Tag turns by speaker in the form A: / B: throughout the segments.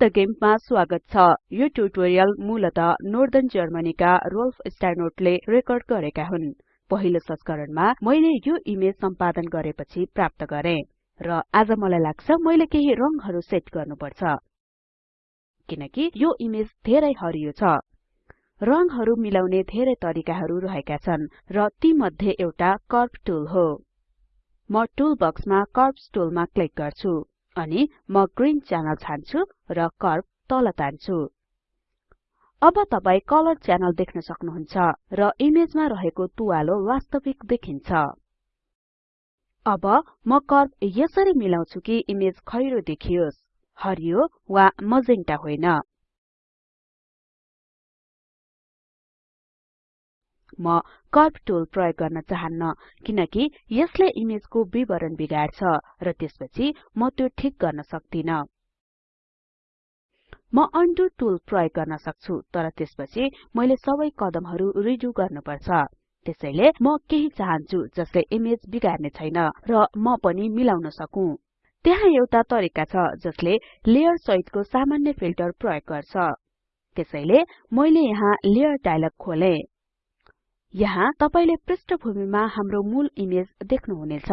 A: The गेममा स्वागत छ। यो ट्युटोरियल मूलत नोर्दन जर्मनीका रोल्फ स्टाइनोटले रेकर्ड गरेका हुन्। पहिलो संस्करणमा मैले यो इमेज सम्पादन गरेपछि प्राप्त गरे। र आज मलाई लाग्छ मैले केही रंगहरु सेट गर्नुपर्छ। किनकि यो इमेज धेरै हरियो छ। रंगहरु मिलाउने धेरै तरिकाहरु रहेका छन् र ती मध्ये एउटा कर्व टुल हो। म टुल बक्समा कर्व्स टुलमा क्लिक गर्छु। अनि म ग्रीन च्यानल छान्छु र कर्व तल तान्छु। अब तपाई कलर च्यानल देख्न सक्नुहुन्छ र इमेजमा रहेको तुवालो वास्तविक देखिन्छ। अब म कर्व यसरी मिलाउँछु कि इमेज खैरो देखियोस् हरियो वा मजेन्टा होइन। म कर्व टुल प्रयोग गर्न चाहन्न किनकि यसले इमेजको विवरण बिगाड्छ र त्यसपछि म त्यो ठिक गर्न सक्दिन। म उंडो टुल प्रयोग गर्न सक्छु तर त्यसपछि मैले सबै कदमहरु रिडु गर्नुपर्छ। त्यसैले म केही चाहन्छु जसले इमेज बिगार्ने छैन र म पनि मिलाउन सकु। त्यहाँ एउटा तरिका छ जसले लेयर सहितको सामान्य फिल्टर प्रयोग गर्छ। त्यसैले मैले यहाँ लेयर डायलग खोले। यहाँ तपाईले पृष्ठभूमिमा हाम्रो मूल इमेज देख्नुहुनेछ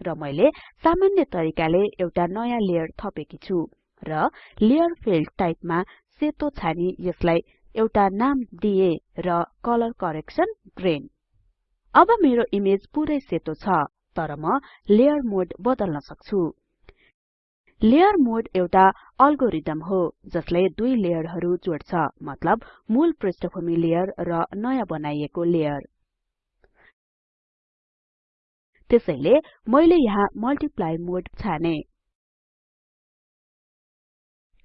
A: र मैले सामान्य तरिकाले एउटा नयाँ लेयर थपेकी छु र लेयर फिल्ड टाइपमा सेतो छानी यसलाई एउटा नाम दिए र कलर करेक्सन ग्रीन। अब मेरो इमेज पुरै सेतो छ तर म लेयर मोड बदल्न सक्छु। लेयर मोड एउटा अल्गोरिदम हो जसले दुई लेयरहरु जोड्छ मतलब मूल पृष्ठभूमि लेयर र नयाँ बनाइएको लेयर। त्यसैले मैले यहाँ मल्टिप्लाई मोड छाने।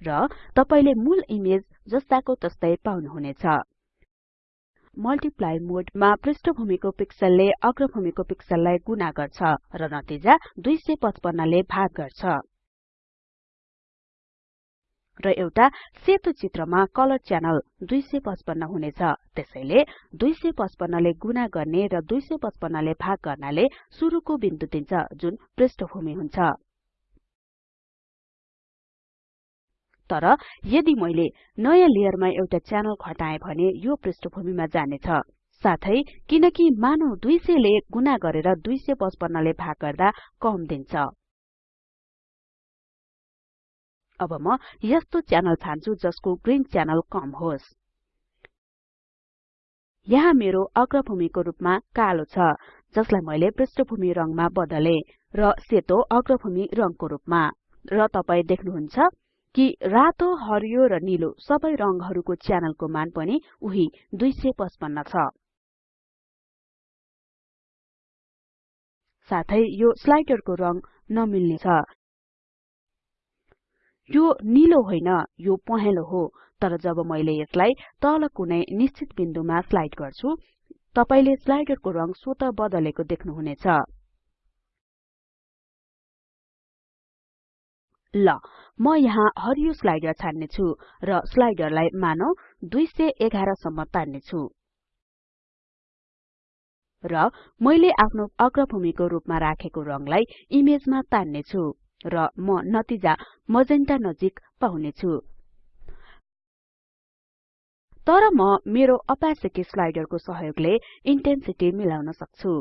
A: र तपाईले मूल इमेज जस्ताको तस्तै पाउनुहुनेछ। मल्टिप्लाई मोडमा पृष्ठभूमिको पिक्सलले अग्रभूमिको पिक्सललाई गुणा गर्छ र नतिजा 255 ले भाग गर्छ। र एउटा सेतो चित्रमा कलर च्यानल 255 हुनेछ। त्यसैले 255 ले गुणा गर्ने र 255 ले भाग गर्नाले सुरुको बिन्दु दिन्छ जुन पृष्ठभूमि हुन्छ। तर यदि मैले नयाँ लेयरमा एउटा च्यानल खटाए भने यो पृष्ठभूमिमा जानेछ। साथै किनकि मानौ 200 ले गुणा गरेर 255 ले भाग गर्दा कम दिन्छ। अब म यस्तो च्यानल छान्छु जसको ग्रीन च्यानल कम होस्। यहाँ मेरो अग्रभूमिको रूपमा कालो छ जसलाई मैले पृष्ठभूमि रङमा बदले र सेतो अग्रभूमि रङको रूपमा। र तपाई देख्नुहुन्छ कि रातो हरियो र नीलो सबै रङहरूको च्यानलको मान पनि उही 255 छ। साथै यो स्लाइडरको रङ नमिल्ने छ। यो नीलो होइन यो पहेँलो हो। तर जब मैले यसलाई तल कुनै निश्चित बिन्दुमा स्लाइड गर्छु तपाईले स्लाइडरको रङ स्वत बदलेको देख्नुहुनेछ। ल म यहाँ हरियो स्लाइडर छान्ने छु र स्लाइडरलाई मानौ 211 सम्म तान्ने छु र मैले आफ्नो अग्रभूमिको रूपमा राखेको रङलाई इमेजमा तान्ने छु र म नतिजा मजेन्टा नजिक पाउने छु तर म मेरो अपासिटी स्लाइडरको सहयोगले इन्टेन्सिटी मिलाउन सक्छु।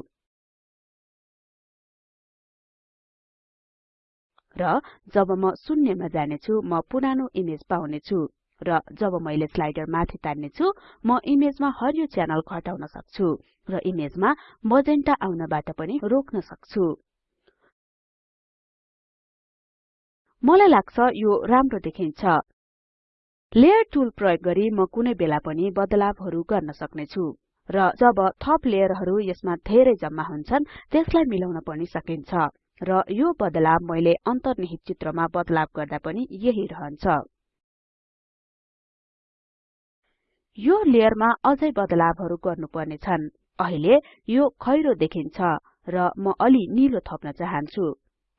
A: र जब म शून्यमा जाने छु म पुरानो इमेज पाउने छु र जब मैले स्लाइडर माथि तान्ने छु म इमेजमा हरियो च्यानल घटाउन सक्छु र इमेजमा मजेन्टा आउनबाट पनि रोक्न सक्छु। मलाई लाग्छ यो राम्रो देखिन्छ। लेयर टुल प्रयोग गरी म कुनै बेला पनि बदलावहरु गर्न सक्ने छु र जब थप लेयरहरु यसमा धेरै जम्मा हुन्छन् त्यसलाई मिलाउन पनि सकिन्छ। र यो बदलाव मैले अन्तर्निहित चित्रमा बदलाव गर्दा पनि यही रहन्छ। यो लेयरमा अझै बदलावहरु गर्नुपर्ने छन्। अहिले यो खैरो देखिन्छ र म अलि निलो थप्न चाहन्छु।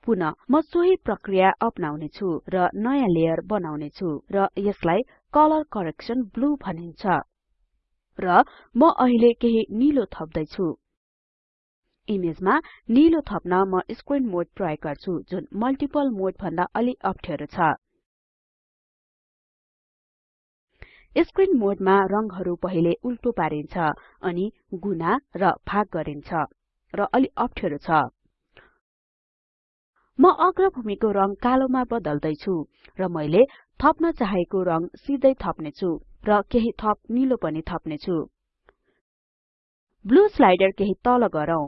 A: पुन म सोही प्रक्रिया अपनाउने छु र नयाँ लेयर बनाउने छु र यसलाई कलर करेक्सन ब्लू भनिन्छ र म अहिले केही निलो थप्दै छु इमेजमा निलो थप्न म स्क्रिन मोड प्रयोग गर्छु जुन मल्टिपल मोड भन्दा अलि अप्ठ्यारो छ। स्क्रिन मोडमा रंगहरु पहिले उल्टो पारिन्छ अनि गुणा र भाग गरिन्छ र अलि अप्ठ्यारो छ। म अग्रभूमिको रंग कालोमा बदल्दै छु र मैले थप्न चाहेको रंग सिधै थप्ने छु र केही थप निलो पनि थप्ने छु ब्लू स्लाइडर केही तल गरौँ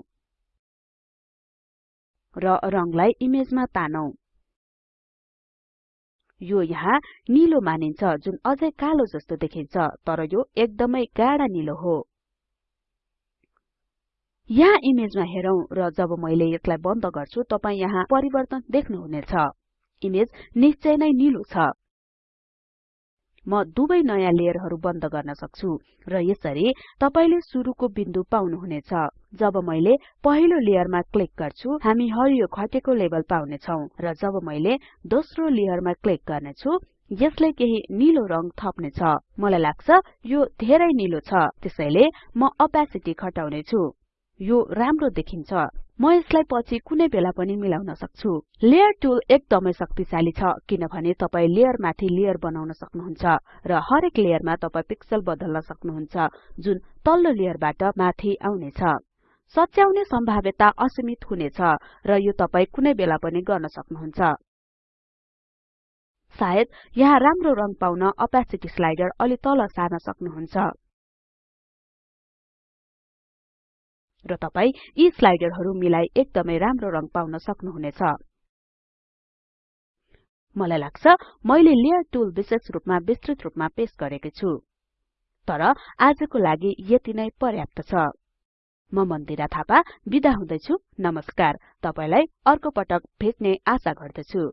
A: र रंगलाई इमेजमा तानौं। यो यहाँ निलो मानिन्छ जुन अझै कालो जस्तो देखिन्छ तर यो एकदमै गाढा निलो हो। यहाँ इमेजमा हेरौं र जब मैले यसलाई बन्द गर्छु तपाई यहाँ परिवर्तन देख्नुहुनेछ। इमेज निश्चय नै निलो छ। म दुवै नयाँ लेयरहरु बन्द गर्न सक्छु र यसरी तपाईले सुरुको बिन्दु पाउनुहुनेछ। जब मैले पहिलो लेयरमा क्लिक गर्छु हामी हरियो घटेको लेभल पाउने छौं र जब मैले दोस्रो लेयरमा क्लिक गर्नेछु यसले केही निलो थप्ने छ मलाई लाग्छ यो धेरै निलो छ त्यसैले म ओपेसिटी घटाउने छु यो राम्रो देखिन्छ। म यसलाई पछि कुनै बेला पनि मिलाउन सक्छु। लेयर टुल एकदमै शक्तिशाली छ किनभने तपाई लेयर माथि लेयर बनाउन सक्नुहुन्छ र हरेक लेयरमा तपाई पिक्सल बदल्न सक्नुहुन्छ जुन तल्लो लेयरबाट माथि आउनेछ। सच्याउने सम्भाव्यता असीमित हुनेछ र यो तपाई कुनै बेला पनि गर्न सक्नुहुन्छ। सायद यहाँ राम्रो रंग पाउन ओपेसिटी स्लाइडर अलि तल सार्न सक्नुहुन्छ। र तपाई यी स्लाइडरहरु मिलाई एकदमै राम्रो रंग पाउन सक्नुहुनेछ। मलाई लाग्छ मैले लेयर टुल विशेष रुपमा विस्तृत रुपमा पेश गरेकी छु। तर आजको लागि यति नै पर्याप्त छ। म मन्दिरा थापा बिदा हुदैछु। नमस्कार। तपाईलाई अर्को पटक भेट्ने आशा गर्दछु।